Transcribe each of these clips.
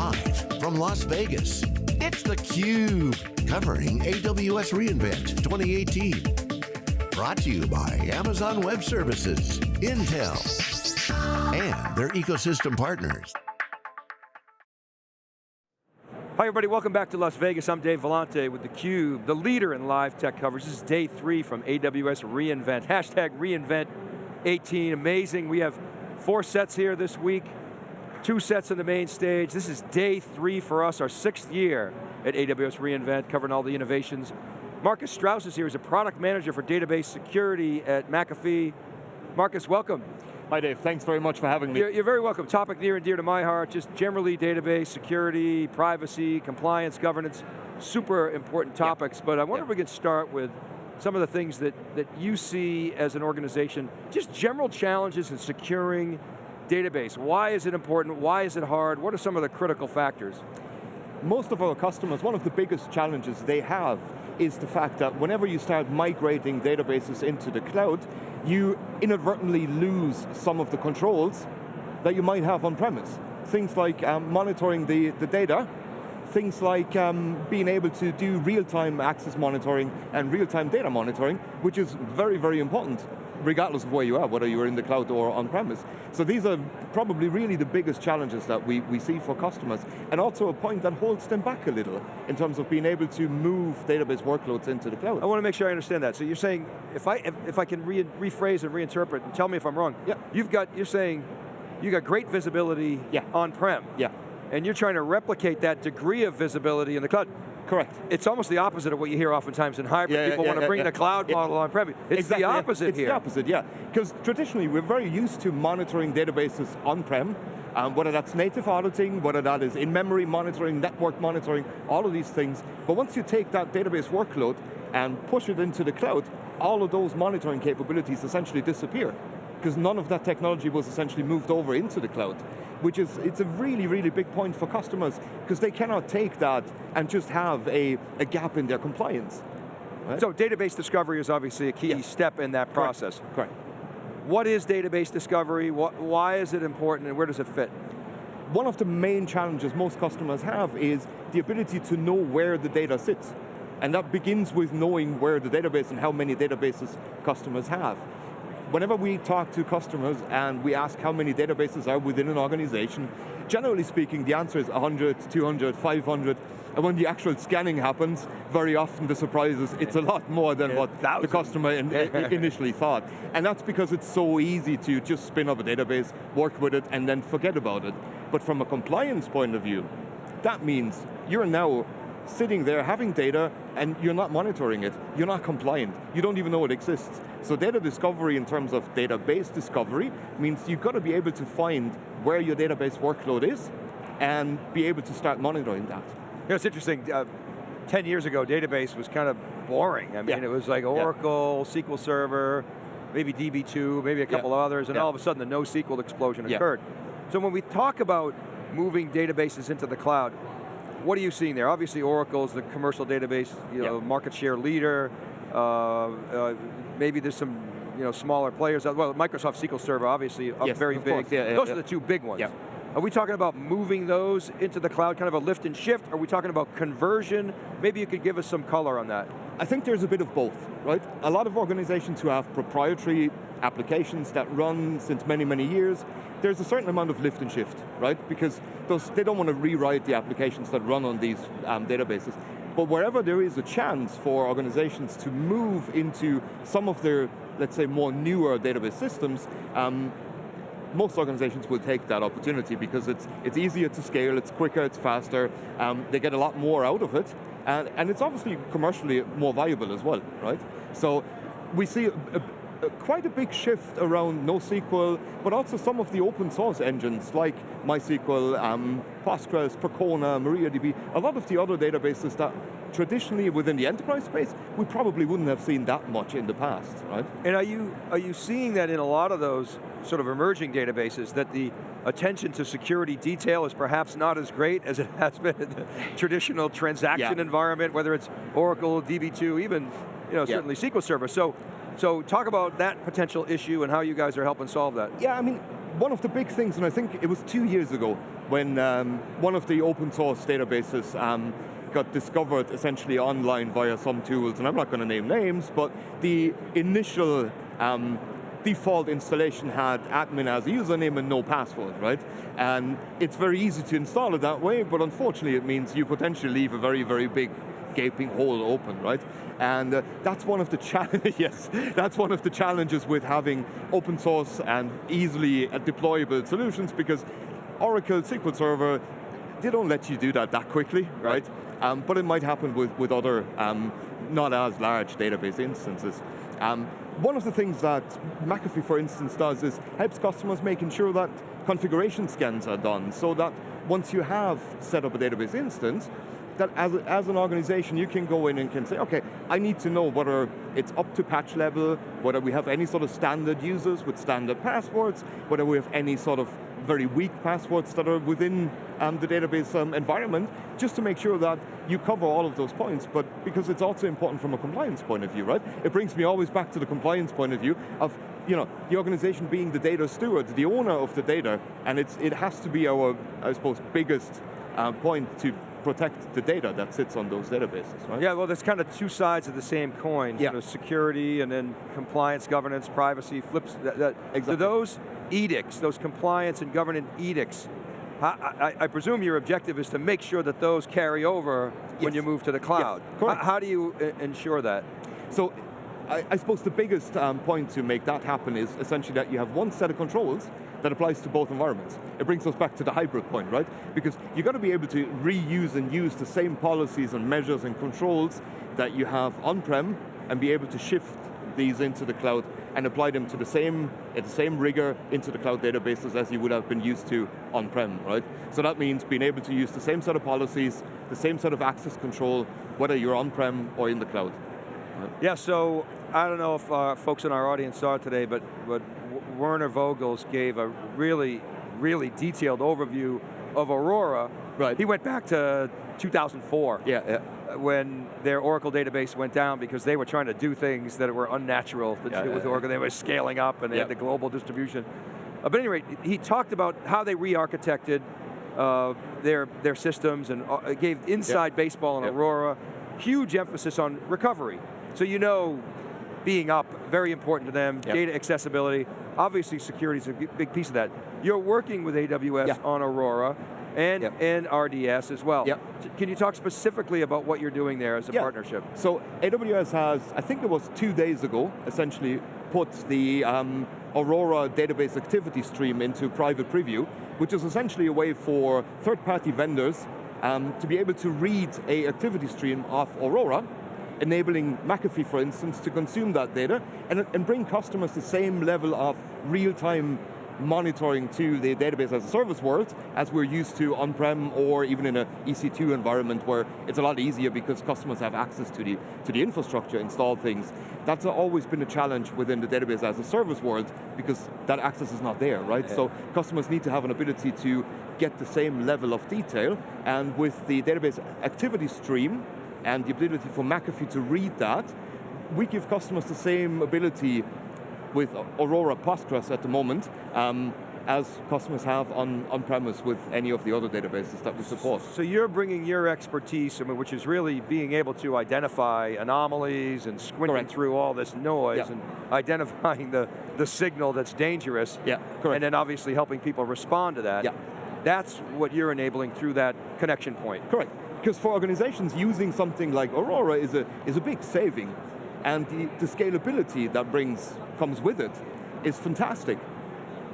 Live from Las Vegas, it's theCUBE, covering AWS reInvent 2018. Brought to you by Amazon Web Services, Intel, and their ecosystem partners. Hi everybody, welcome back to Las Vegas. I'm Dave Vellante with theCUBE, the leader in live tech coverage. This is day three from AWS reInvent. Hashtag reInvent 18, amazing. We have four sets here this week, two sets on the main stage. This is day three for us, our sixth year at AWS reInvent, covering all the innovations. Marcus Strauss is here, he's a product manager for database security at McAfee. Marcus, welcome. Hi Dave, thanks very much for having me. You're, you're, very welcome. Topic near and dear to my heart, just generally database, security, privacy, compliance, governance, super important topics, yeah. but I wonder yeah. if we could start with some of the things that, that you see as an organization, just general challenges in securing database. Why is it important? Why is it hard? What are some of the critical factors? Most of our customers, one of the biggest challenges they have is the fact that whenever you start migrating databases into the cloud, you inadvertently lose some of the controls that you might have on premise. Things like um, monitoring the, the data, things like um, being able to do real-time access monitoring and real-time data monitoring, which is very, very important regardless of where you are, whether you're in the cloud or on-premise. So these are probably really the biggest challenges that we, we see for customers, and also a point that holds them back a little in terms of being able to move database workloads into the cloud. I want to make sure I understand that. So you're saying, if I, if, if I can re rephrase and reinterpret, and tell me if I'm wrong, yeah. you've got, you're saying, you got great visibility yeah. on-prem. Yeah. And you're trying to replicate that degree of visibility in the cloud. Correct. It's almost the opposite of what you hear oftentimes in hybrid. Yeah, People yeah, want to bring the cloud model on-prem. It's exactly, the opposite it's here. It's the opposite, yeah. Because traditionally, we're very used to monitoring databases on-prem, um, whether that's native auditing, whether that is in-memory monitoring, network monitoring, all of these things. But once you take that database workload and push it into the cloud, all of those monitoring capabilities essentially disappear because none of that technology was essentially moved over into the cloud which is, it's a really, really big point for customers because they cannot take that and just have a, a gap in their compliance. Right? So database discovery is obviously a key yes. step in that process. Correct. Correct. What is database discovery? What, why is it important and where does it fit? One of the main challenges most customers have is the ability to know where the data sits. And that begins with knowing where the database and how many databases customers have whenever we talk to customers and we ask how many databases are within an organization, generally speaking, the answer is 100, 200, 500, and when the actual scanning happens, very often the surprise is it's a lot more than what the customer in, initially thought. And that's because it's so easy to just spin up a database, work with it, and then forget about it. But from a compliance point of view, that means you're now sitting there having data and you're not monitoring it. You're not compliant. You don't even know it exists. So data discovery in terms of database discovery means you've got to be able to find where your database workload is and be able to start monitoring that. You know, it's interesting, uh, 10 years ago, database was kind of boring. I mean, yeah. it was like Oracle, yeah. SQL Server, maybe DB2, maybe a couple yeah. others, and all of a sudden the NoSQL explosion occurred. So when we talk about moving databases into the cloud, what are you seeing there? Obviously Oracle is the commercial database you know, market share leader. Uh, uh, maybe there's some you know, smaller players. Well, Microsoft SQL Server obviously yes, very big. Yeah, those yeah. are the two big ones. Yeah. Are we talking about moving those into the cloud, kind of a lift and shift? Are we talking about conversion? Maybe you could give us some color on that. I think there's a bit of both, right? A lot of organizations who have proprietary applications that run since many, many years, there's a certain amount of lift and shift, right? Because those, they don't want to rewrite the applications that run on these um, databases. But wherever there is a chance for organizations to move into some of their, let's say, more newer database systems, um, most organizations will take that opportunity because it's, it's easier to scale, it's quicker, it's faster, um, they get a lot more out of it, and, and it's obviously commercially more valuable as well, right? So we see a, a, quite a big shift around NoSQL, but also some of the open source engines like MySQL, um, Postgres, Percona, MariaDB, a lot of the other databases that traditionally within the enterprise space, we probably wouldn't have seen that much in the past, right? And are you, are you seeing that in a lot of those sort of emerging databases, that the attention to security detail is perhaps not as great as it has been in the traditional transaction yeah. environment, whether it's Oracle, DB2, even you know, certainly yeah. SQL Server. So, so talk about that potential issue and how you guys are helping solve that. Yeah, I mean, one of the big things, and I think it was two years ago, when um, one of the open source databases um, got discovered essentially online via some tools, and I'm not going to name names, but the initial um, default installation had admin as a username and no password, right? And it's very easy to install it that way, but unfortunately it means you potentially leave a very, very big gaping hole open, right? And uh, that's one of the challenges, yes, that's one of the challenges with having open source and easily deployable solutions because Oracle SQL Server, they don't let you do that that quickly, right? Um, but it might happen with, with other um, not as large database instances. Um, one of the things that McAfee, for instance, does is helps customers making sure that configuration scans are done so that once you have set up a database instance, that as, as an organization you can go in and can say, okay, I need to know whether it's up to patch level, whether we have any sort of standard users with standard passwords, whether we have any sort of very weak passwords that are within um, the database um, environment, just to make sure that you cover all of those points, but because it's also important from a compliance point of view, right? It brings me always back to the compliance point of view of you know, the organization being the data steward, the owner of the data, and it's, it has to be our, I suppose, biggest uh, point to protect the data that sits on those databases, right? Yeah, well there's kind of two sides of the same coin. Yeah. security and then compliance, governance, privacy, flips, that, that, exactly. do those edicts, those compliance and governance edicts, I, I, I, presume your objective is to make sure that those carry over yes. when you move to the cloud. Yes, how, how, do you ensure that? So, I, I suppose the biggest um, point to make that happen is essentially that you have one set of controls that applies to both environments. It brings us back to the hybrid point, right? Because you've got to be able to reuse and use the same policies and measures and controls that you have on-prem and be able to shift these into the cloud and apply them to the same, at the same rigor into the cloud databases as you would have been used to on-prem, right? So that means being able to use the same set of policies, the same set of access control, whether you're on-prem or in the cloud. Yeah, so I don't know if uh, folks in our audience saw it today, but, but Werner Vogels gave a really, really detailed overview of Aurora. Right. He went back to 2004. Yeah, yeah. When their Oracle database went down because they were trying to do things that were unnatural to yeah, do with yeah, Oracle. They were scaling up and they had the global distribution. Uh, but anyway, he talked about how they re-architected uh, their, their systems and uh, gave inside baseball on Aurora. Huge emphasis on recovery. So you know being up, very important to them, data accessibility. Obviously security is a big piece of that. You're working with AWS yep. on Aurora and, yep. and RDS as well. Can you talk specifically about what you're doing there as a partnership? So AWS has, I think it was two days ago, essentially put the um, Aurora database activity stream into private preview, which is essentially a way for third-party vendors um, to be able to read a activity stream of Aurora enabling McAfee, for instance, to consume that data and, and bring customers the same level of real-time monitoring to the database as a service world as we're used to on-prem or even in an EC2 environment where it's a lot easier because customers have access to the, to the infrastructure, install things. That's always been a challenge within the database as a service world because that access is not there, right? Yeah. So customers need to have an ability to get the same level of detail and with the database activity stream, and the ability for McAfee to read that, we give customers the same ability with Aurora Postgres at the moment um, as customers have on, on premise with any of the other databases that we support. So you're bringing your expertise, I mean, which is really being able to identify anomalies and squinting correct. through all this noise yeah. and identifying the, the signal that's dangerous. Yeah, correct. And then obviously helping people respond to that. Yeah. That's what you're enabling through that connection point. Correct. Because for organizations, using something like Aurora is a, is a big saving. And the, the scalability that brings, comes with it is fantastic.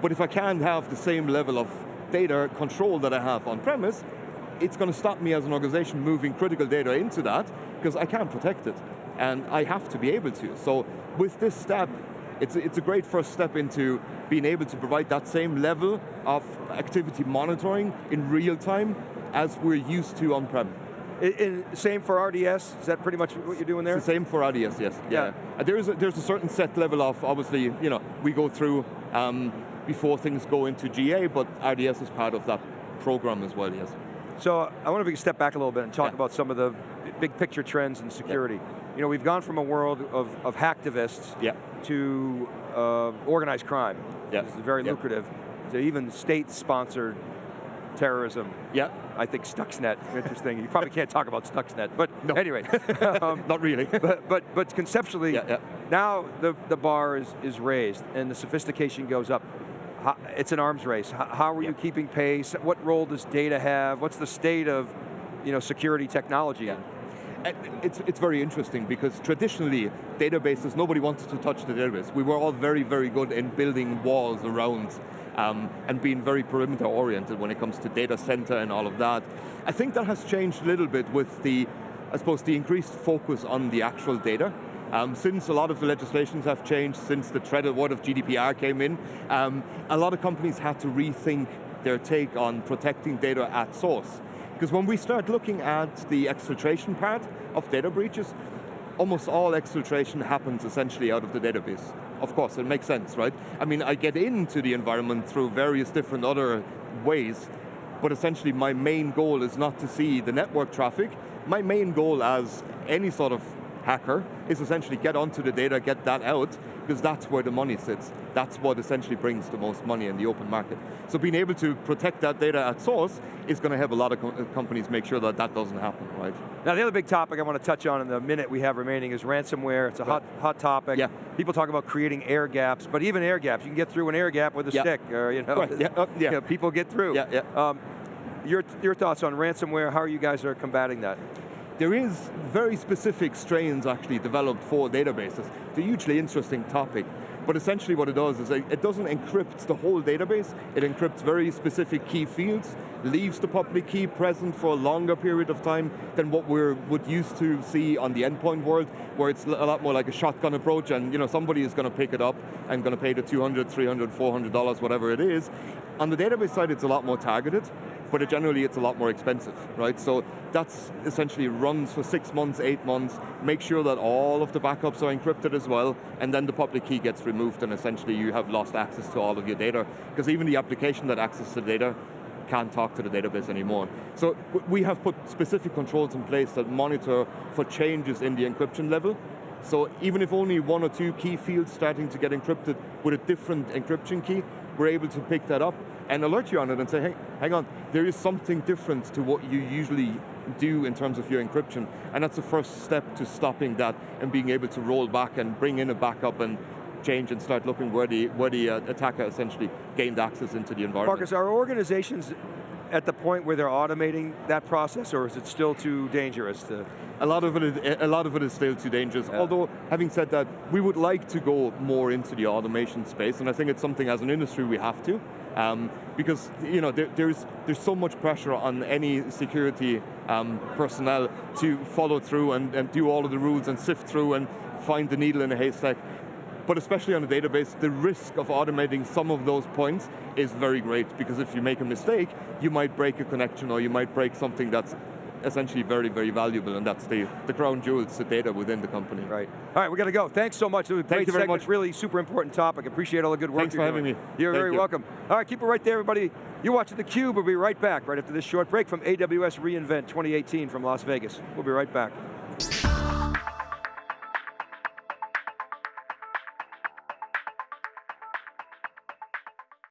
But if I can't have the same level of data control that I have on premise, it's going to stop me as an organization moving critical data into that because I can't protect it. And I have to be able to. So with this step, it's, it's a great first step into being able to provide that same level of activity monitoring in real time as we're used to on-prem. same for RDS? Is that pretty much what you're doing there? It's the same for RDS, yes. Yeah. yeah. Uh, there's, a, there's a certain set level of, obviously, you know, we go through um, before things go into GA, but RDS is part of that program as well, yes. So I wonder if we can step back a little bit and talk yeah. about some of the big picture trends in security. Yeah. You know, we've gone from a world of, of hacktivists yeah. to uh, organized crime. Yeah. This is very lucrative. to even state-sponsored terrorism. Yeah. I think Stuxnet, interesting. You probably can't talk about Stuxnet, but no. anyway. um, Not really. but, but, but conceptually, yeah, yeah. now the, the bar is, is raised and the sophistication goes up. It's an arms race. How, are you keeping pace? What role does data have? What's the state of you know, security technology? It's, it's very interesting because traditionally, databases, nobody wanted to touch the database. We were all very, very good in building walls around um, and being very perimeter oriented when it comes to data center and all of that. I think that has changed a little bit with the, I suppose, the increased focus on the actual data. Um, since a lot of the legislations have changed, since the treaded word of GDPR came in, um, a lot of companies had to rethink their take on protecting data at source. Because when we start looking at the exfiltration part of data breaches, almost all exfiltration happens essentially out of the database. Of course, it makes sense, right? I mean, I get into the environment through various different other ways, but essentially my main goal is not to see the network traffic. My main goal as any sort of hacker is essentially get onto the data, get that out, because that's where the money sits. That's what essentially brings the most money in the open market. So being able to protect that data at source is going to help a lot of co companies make sure that that doesn't happen, right? Now the other big topic I want to touch on in the minute we have remaining is ransomware. It's a hot, hot topic. Yeah. People talk about creating air gaps, but even air gaps, you can get through an air gap with a yeah. stick, or you know, right. yeah. Uh, yeah. You know, people get through. Yeah, yeah. Um, your, your thoughts on ransomware, how are you guys are combating that? There is very specific strains actually developed for databases. It's a hugely interesting topic. But essentially what it does is it doesn't encrypt the whole database, it encrypts very specific key fields, leaves the public key present for a longer period of time than what we would used to see on the endpoint world, where it's a lot more like a shotgun approach and you know, somebody is going to pick it up and going to pay the 200, 300, 400 dollars, whatever it is. On the database side, it's a lot more targeted but it generally it's a lot more expensive, right? So that's essentially runs for six months, eight months, make sure that all of the backups are encrypted as well, and then the public key gets removed and essentially you have lost access to all of your data, because even the application that accesses the data can't talk to the database anymore. So we have put specific controls in place that monitor for changes in the encryption level, so even if only one or two key fields starting to get encrypted with a different encryption key, we're able to pick that up and alert you on it and say, hey, hang on, there is something different to what you usually do in terms of your encryption. And that's the first step to stopping that and being able to roll back and bring in a backup and change and start looking where the, where the uh, attacker essentially gained access into the environment. Marcus, are organizations at the point where they're automating that process, or is it still too dangerous to? A lot of it is, a lot of it is still too dangerous. Yeah. Although, having said that, we would like to go more into the automation space, and I think it's something as an industry we have to. Um, because you know there, there's there's so much pressure on any security um, personnel to follow through and, and do all of the rules and sift through and find the needle in a haystack. But especially on a database, the risk of automating some of those points is very great because if you make a mistake, you might break a connection or you might break something that's essentially very, very valuable, and that's the, the crown jewels, the data within the company. Right. All right, we got to go. Thanks so much. It was a Thank great segment. Much. Really super important topic. Appreciate all the good work Thanks for doing. having me. You're Thank very you. welcome. All right, keep it right there, everybody. You're watching theCUBE. We'll be right back right after this short break from AWS reInvent 2018 from Las Vegas. We'll be right back.